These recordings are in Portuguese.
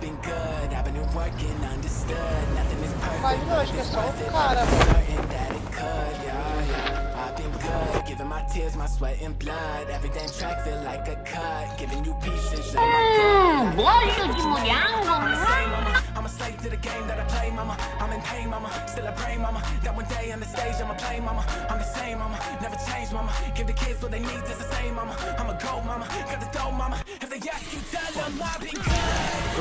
been good, I've been working, understood. Nothing is perfect, Imagina, eu acho que é só o certain that it could, yeah, yeah. I've been good, giving my tears, my sweat and blood. Every damn track feel like a cut, giving you pieces of my Hum, gosto. I'm a slave to the game that I play, mama. I'm in pain, mama. Still I pray, mama. That one day on the stage I'ma play, mama. I'm the same, mama. Never change, mama. Give the kids what they need, just the same, mama. I'm a go, mama. Got the dough, mama.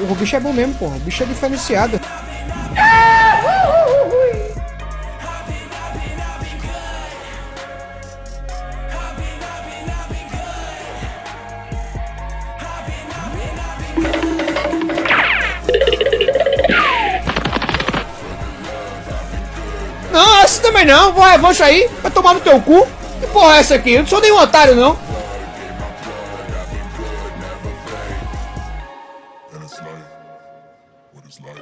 O bicho é bom mesmo, porra. O bicho é diferenciado. Não, essa também não. Vai, avança aí. Vai tomar no teu cu. Que porra é essa aqui? Eu não sou nenhum otário, não. And it's like, what is life?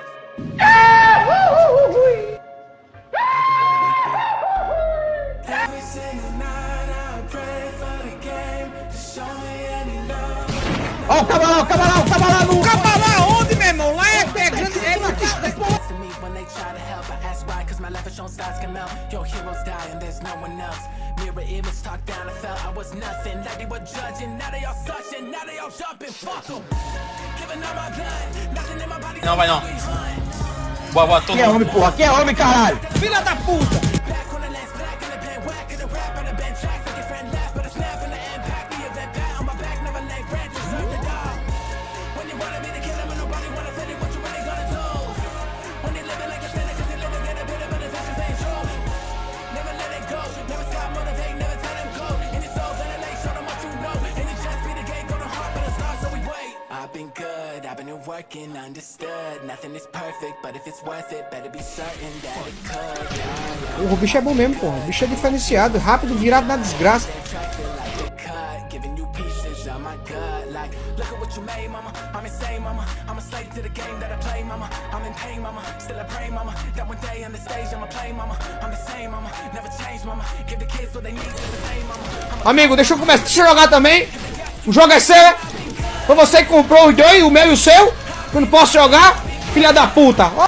Every single night I pray for the game to show me any love. Ó, o cabalão, o cabalão, o cabalão. Onde, meu irmão? Lá é, é grande. É batista. To when they try to help, I ask why, cause my life is shown stars can melt. Your heroes die and there's no one else. Mirror image talk down, I felt I was nothing. Like they were judging, now they all searching, now they all jumping. Fuck 'em. Não, vai não. Boa, boa, todo Quem é homem, porra? Quem é homem, caralho? Filha da puta. I've been good, I've been working, understood. Nothing is perfect, but if it's worth it, better be certain that it could. Yeah, yeah. O bicho é bom mesmo, porra. O bicho é diferenciado, rápido, virado na desgraça. Amigo, deixa eu começar. Deixa eu jogar também. O jogo é seu. Foi você que comprou os dois, o meu e o seu. Eu não posso jogar. Filha da puta. Ó,